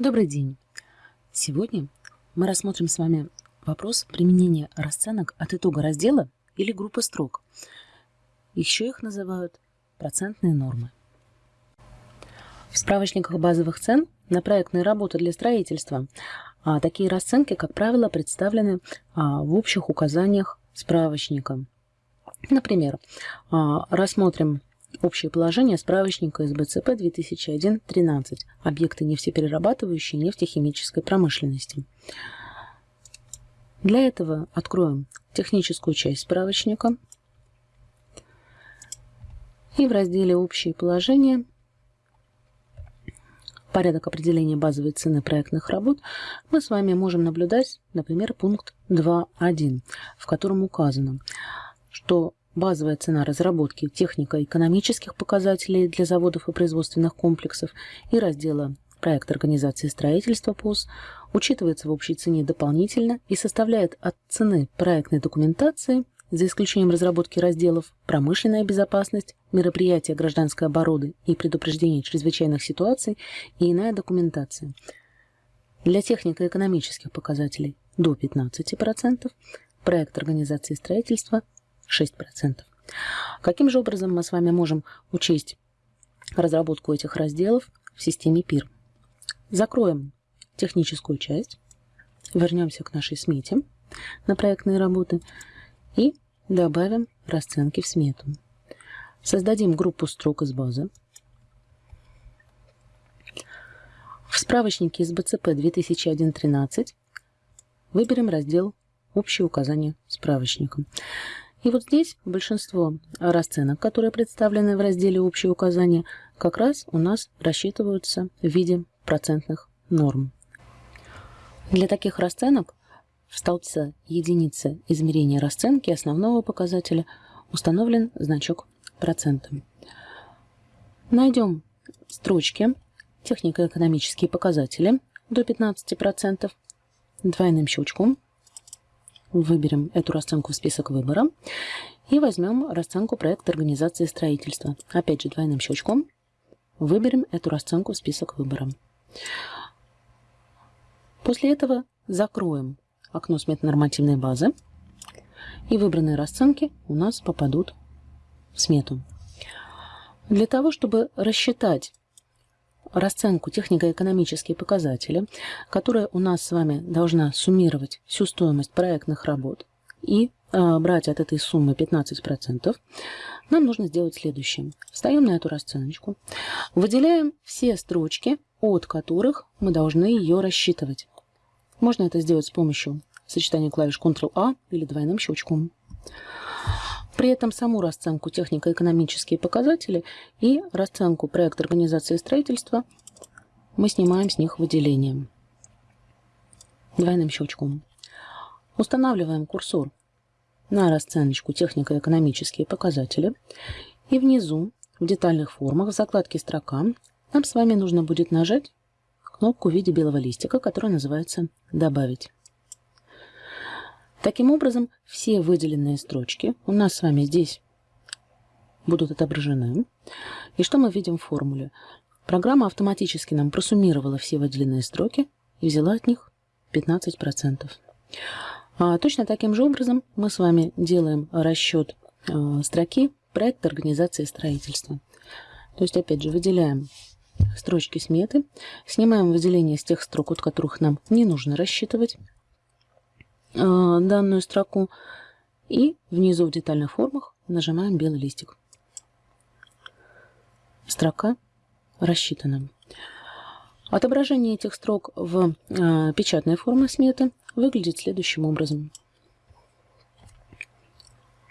Добрый день! Сегодня мы рассмотрим с вами вопрос применения расценок от итога раздела или группы строк. Еще их называют процентные нормы. В справочниках базовых цен на проектные работы для строительства а, такие расценки, как правило, представлены а, в общих указаниях справочника. Например, а, рассмотрим Общее положение справочника СБЦП 2001-13. Объекты нефтеперерабатывающей нефтехимической промышленности. Для этого откроем техническую часть справочника. И в разделе «Общие положения» порядок определения базовой цены проектных работ мы с вами можем наблюдать, например, пункт 2.1, в котором указано, что базовая цена разработки технико-экономических показателей для заводов и производственных комплексов и раздела проект организации строительства ПОС учитывается в общей цене дополнительно и составляет от цены проектной документации, за исключением разработки разделов «Промышленная безопасность», «Мероприятия гражданской обороны» и «Предупреждение чрезвычайных ситуаций» и иная документация. Для технико-экономических показателей до 15%, проект организации строительства 6%. Каким же образом мы с вами можем учесть разработку этих разделов в системе ПИР? Закроем техническую часть, вернемся к нашей смете на проектные работы и добавим расценки в смету. Создадим группу строк из базы. В справочнике из БЦП 2001-13 выберем раздел «Общие указания справочника». И вот здесь большинство расценок, которые представлены в разделе «Общие указания», как раз у нас рассчитываются в виде процентных норм. Для таких расценок в столбце единицы измерения расценки основного показателя установлен значок процента. Найдем строчки технико-экономические показатели до 15% двойным щелчком Выберем эту расценку в список выбора и возьмем расценку проекта организации строительства. Опять же двойным щелчком выберем эту расценку в список выбора. После этого закроем окно сметно-нормативной базы и выбранные расценки у нас попадут в смету. Для того, чтобы рассчитать расценку технико-экономические показатели, которая у нас с вами должна суммировать всю стоимость проектных работ и э, брать от этой суммы 15%, нам нужно сделать следующее. Встаем на эту расценочку, выделяем все строчки, от которых мы должны ее рассчитывать. Можно это сделать с помощью сочетания клавиш Ctrl-A или двойным щелчком. При этом саму расценку технико-экономические показатели и расценку проект организации строительства мы снимаем с них выделением двойным щелчком. Устанавливаем курсор на расценочку технико-экономические показатели. И внизу, в детальных формах, в закладке «Строка» нам с вами нужно будет нажать кнопку в виде белого листика, которая называется «Добавить». Таким образом, все выделенные строчки у нас с вами здесь будут отображены. И что мы видим в формуле? Программа автоматически нам просуммировала все выделенные строки и взяла от них 15%. А точно таким же образом мы с вами делаем расчет э, строки проекта организации строительства. То есть, опять же, выделяем строчки сметы, снимаем выделение с тех строк, от которых нам не нужно рассчитывать, данную строку и внизу в детальных формах нажимаем белый листик. Строка рассчитана. Отображение этих строк в э, печатной форме сметы выглядит следующим образом.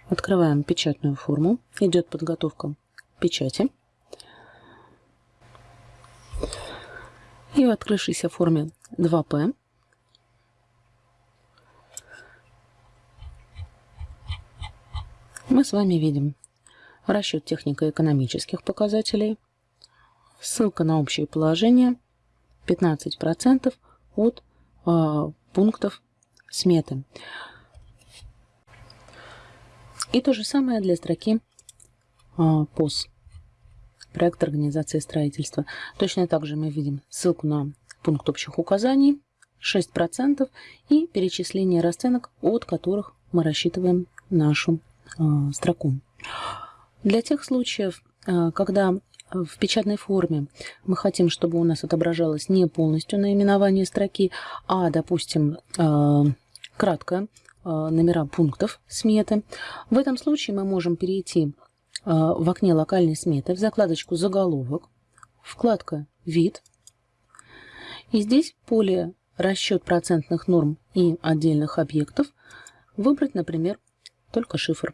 Открываем печатную форму. Идет подготовка печати. И в открывшейся форме 2П мы с вами видим расчет технико-экономических показателей, ссылка на общее положение, 15% от э, пунктов сметы. И то же самое для строки э, ПОС, проект организации строительства. Точно так же мы видим ссылку на пункт общих указаний 6% и перечисление расценок, от которых мы рассчитываем нашу строку. Для тех случаев, э, когда в печатной форме мы хотим, чтобы у нас отображалось не полностью наименование строки, а, допустим, э, кратко э, номера пунктов сметы. В этом случае мы можем перейти э, в окне локальной сметы в закладочку «Заголовок», вкладка «Вид». И здесь поле «Расчет процентных норм и отдельных объектов» выбрать, например, только шифр.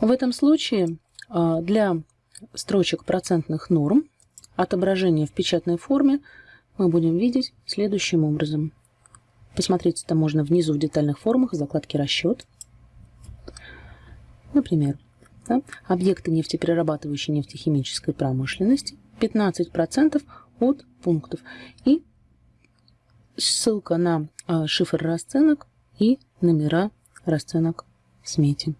В этом случае а, для строчек процентных норм отображение в печатной форме мы будем видеть следующим образом. Посмотреть это можно внизу в детальных формах, в закладке «Расчет». Например, да, объекты нефтеперерабатывающей нефтехимической промышленности 15% от пунктов и ссылка на а, шифр расценок и номера расценок в смете.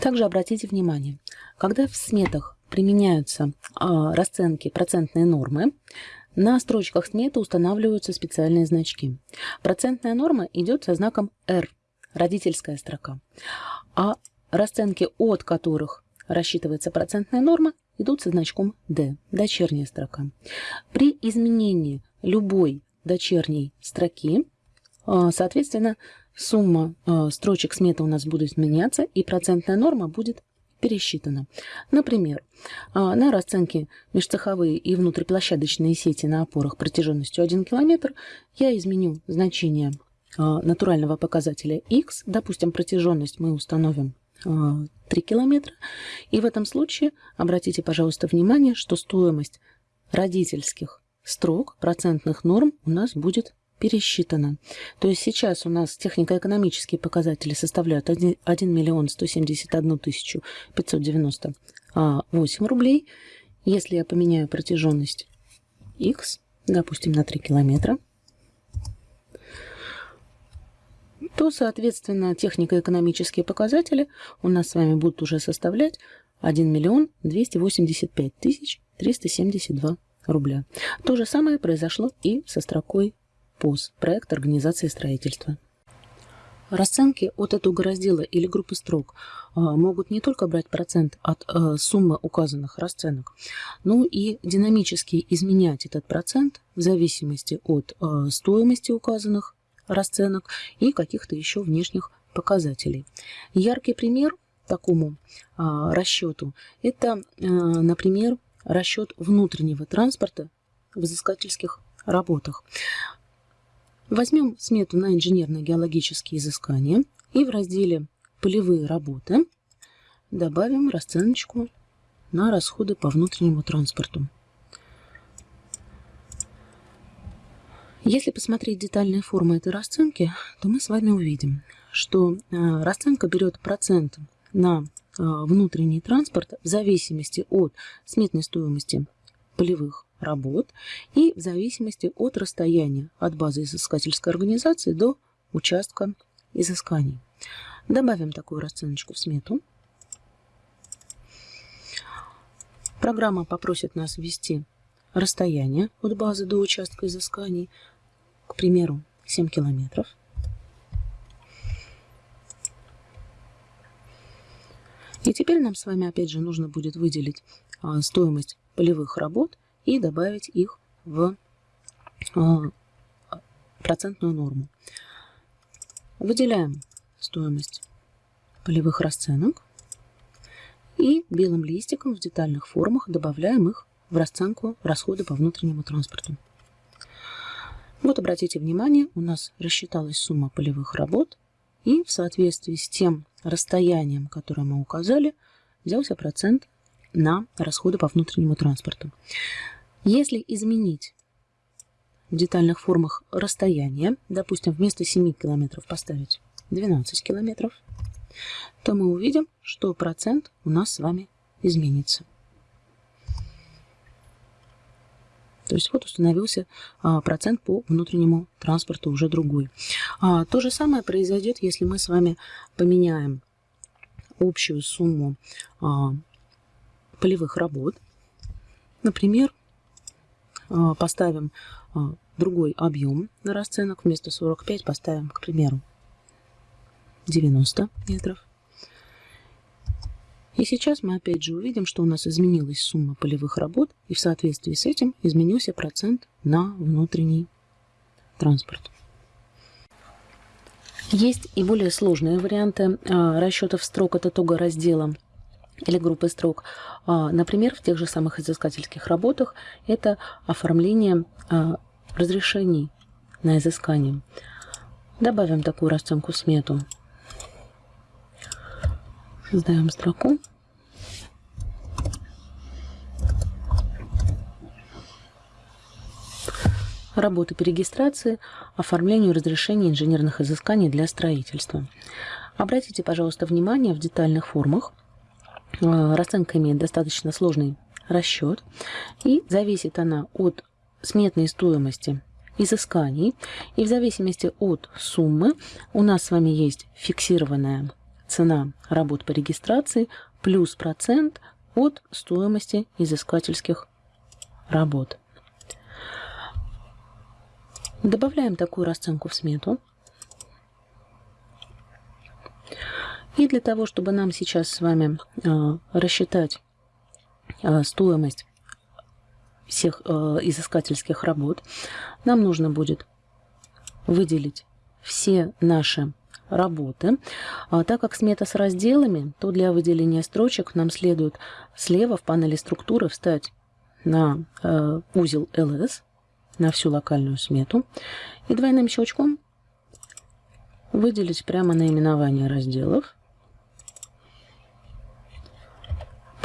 Также обратите внимание, когда в сметах применяются а, расценки процентные нормы, на строчках сметы устанавливаются специальные значки. Процентная норма идет со знаком R, родительская строка, а расценки, от которых рассчитывается процентная норма, идут со значком D, дочерняя строка. При изменении любой дочерней строки, соответственно, Сумма э, строчек сметы у нас будет меняться, и процентная норма будет пересчитана. Например, э, на расценке межцеховые и внутриплощадочные сети на опорах протяженностью 1 км я изменю значение натурального показателя x. Допустим, протяженность мы установим 3 километра. И в этом случае обратите, пожалуйста, внимание, что стоимость родительских строк процентных норм у нас будет пересчитано. То есть сейчас у нас технико-экономические показатели составляют 1, 1 миллион 171 тысячу 598 рублей. Если я поменяю протяженность x, допустим, на 3 километра, то, соответственно, технико-экономические показатели у нас с вами будут уже составлять 1 миллион 285 тысяч 372 рубля. То же самое произошло и со строкой ПОС – проект организации строительства. Расценки от этого раздела или группы строк а, могут не только брать процент от а, суммы указанных расценок, но и динамически изменять этот процент в зависимости от а, стоимости указанных расценок и каких-то еще внешних показателей. Яркий пример такому расчету – это, например, расчет внутреннего транспорта в изыскательских работах. Возьмем смету на инженерно-геологические изыскания и в разделе «Полевые работы» добавим расценочку на расходы по внутреннему транспорту. Если посмотреть детальные формы этой расценки, то мы с вами увидим, что э, расценка берет процент на э, внутренний транспорт в зависимости от сметной стоимости полевых работ и в зависимости от расстояния от базы изыскательской организации до участка изысканий. Добавим такую расценочку в смету. Программа попросит нас ввести расстояние от базы до участка изысканий, к примеру, 7 километров. И теперь нам с вами опять же нужно будет выделить а, стоимость полевых работ и добавить их в а, процентную норму. Выделяем стоимость полевых расценок и белым листиком в детальных формах добавляем их в расценку расхода по внутреннему транспорту. Вот обратите внимание, у нас рассчиталась сумма полевых работ, и в соответствии с тем расстоянием, которое мы указали, взялся процент на расходы по внутреннему транспорту. Если изменить в детальных формах расстояние, допустим, вместо 7 километров поставить 12 километров, то мы увидим, что процент у нас с вами изменится. То есть вот установился а, процент по внутреннему транспорту уже другой. А, то же самое произойдет, если мы с вами поменяем общую сумму а, полевых работ Например, поставим а, другой объем на расценок. Вместо 45 поставим, к примеру, 90 метров. И сейчас мы опять же увидим, что у нас изменилась сумма полевых работ, и в соответствии с этим изменился процент на внутренний транспорт. Есть и более сложные варианты а, расчетов строк от итога раздела или группы строк. А, например, в тех же самых изыскательских работах это оформление а, разрешений на изыскание. Добавим такую расценку смету. Создаем строку. Работы по регистрации, оформлению разрешений инженерных изысканий для строительства. Обратите, пожалуйста, внимание в детальных формах. Э, расценка имеет достаточно сложный расчет, и зависит она от сметной стоимости изысканий, и в зависимости от суммы у нас с вами есть фиксированная цена работ по регистрации плюс процент от стоимости изыскательских работ. Добавляем такую расценку в смету. И для того, чтобы нам сейчас с вами э, рассчитать э, стоимость всех э, изыскательских работ, нам нужно будет выделить все наши работы. А, так как смета с разделами, то для выделения строчек нам следует слева в панели структуры встать на э, узел LS, на всю локальную смету, и двойным щелчком выделить прямо наименование разделов.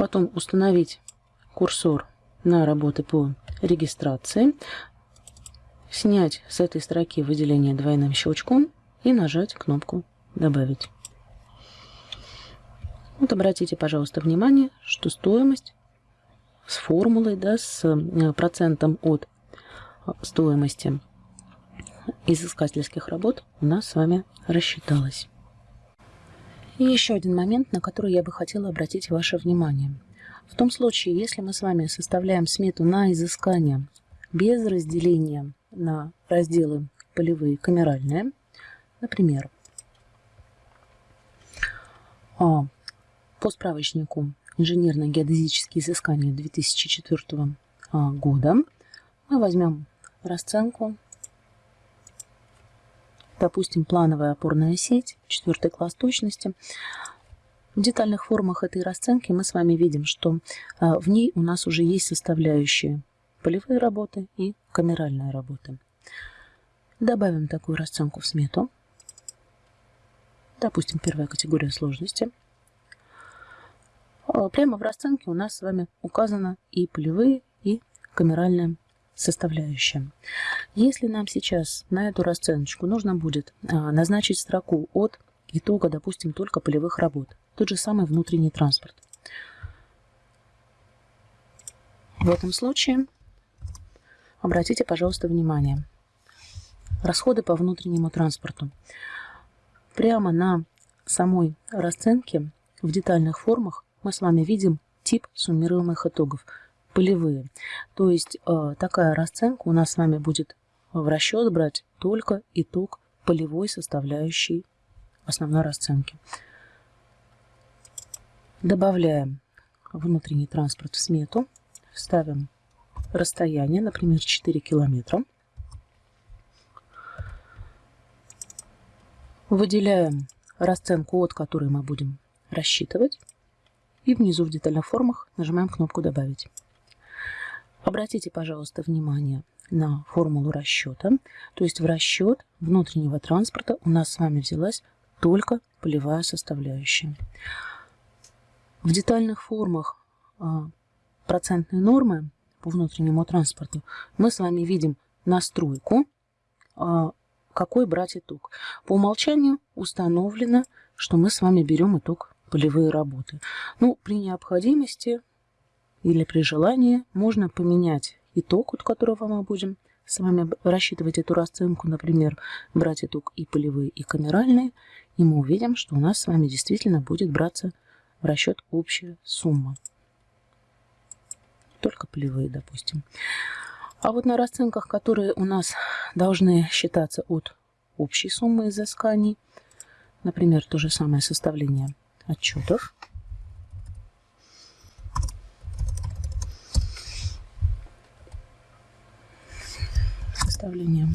Потом установить курсор на работы по регистрации, снять с этой строки выделение двойным щелчком и нажать кнопку «Добавить». Вот обратите, пожалуйста, внимание, что стоимость с формулой, да, с э, процентом от э, стоимости изыскательских работ у нас с вами рассчиталась. И еще один момент, на который я бы хотела обратить ваше внимание. В том случае, если мы с вами составляем смету на изыскание без разделения на разделы полевые камеральные, Например, а, по справочнику инженерно-геодезические изыскания 2004 а, года мы возьмем расценку, допустим, плановая опорная сеть, четвертый класс точности. В детальных формах этой расценки мы с вами видим, что а, в ней у нас уже есть составляющие полевые работы и камеральные работы. Добавим такую расценку в смету допустим, первая категория сложности. А, прямо в расценке у нас с вами указано и полевые, и камеральная составляющая. Если нам сейчас на эту расценочку нужно будет а, назначить строку от итога, допустим, только полевых работ, тот же самый внутренний транспорт. В этом случае обратите, пожалуйста, внимание. Расходы по внутреннему транспорту прямо на самой расценке в детальных формах мы с вами видим тип суммируемых итогов, полевые. То есть э, такая расценка у нас с вами будет в расчет брать только итог полевой составляющей основной расценки. Добавляем внутренний транспорт в смету, ставим расстояние, например, 4 километра. Выделяем расценку, от которой мы будем рассчитывать. И внизу в детальных формах нажимаем кнопку «Добавить». Обратите, пожалуйста, внимание на формулу расчета. То есть в расчет внутреннего транспорта у нас с вами взялась только полевая составляющая. В детальных формах а, процентной нормы по внутреннему транспорту мы с вами видим настройку а, какой брать итог. По умолчанию установлено, что мы с вами берем итог полевые работы. Ну, при необходимости или при желании можно поменять итог, от которого мы будем с вами рассчитывать эту расценку, например, брать итог и полевые, и камеральные, и мы увидим, что у нас с вами действительно будет браться в расчет общая сумма. только полевые, допустим. А вот на расценках, которые у нас должны считаться от общей суммы изысканий, например, то же самое составление отчетов, составление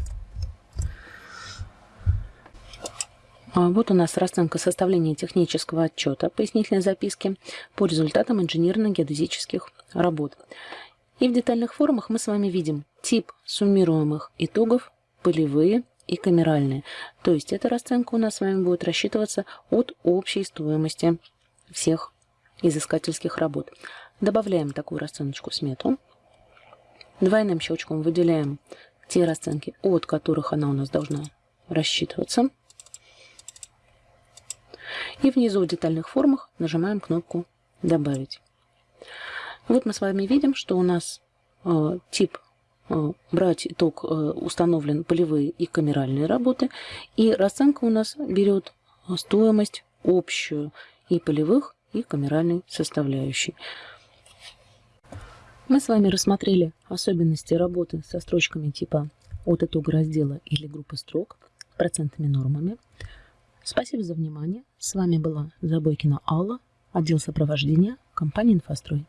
А, вот у нас расценка составления технического отчета пояснительной записки по результатам инженерно-геодезических работ. И в детальных формах мы с вами видим тип суммируемых итогов, полевые и камеральные. То есть эта расценка у нас с вами будет рассчитываться от общей стоимости всех изыскательских работ. Добавляем такую расценочку в смету. Двойным щелчком выделяем те расценки, от которых она у нас должна рассчитываться. И внизу в детальных формах нажимаем кнопку «Добавить». Вот мы с вами видим, что у нас э, тип э, брать итог э, установлен полевые и камеральные работы. И расценка у нас берет стоимость общую и полевых, и камеральной составляющей. Мы с вами рассмотрели особенности работы со строчками типа от итога раздела или группы строк, процентными нормами. Спасибо за внимание. С вами была Забойкина Алла, отдел сопровождения компании «Инфострой».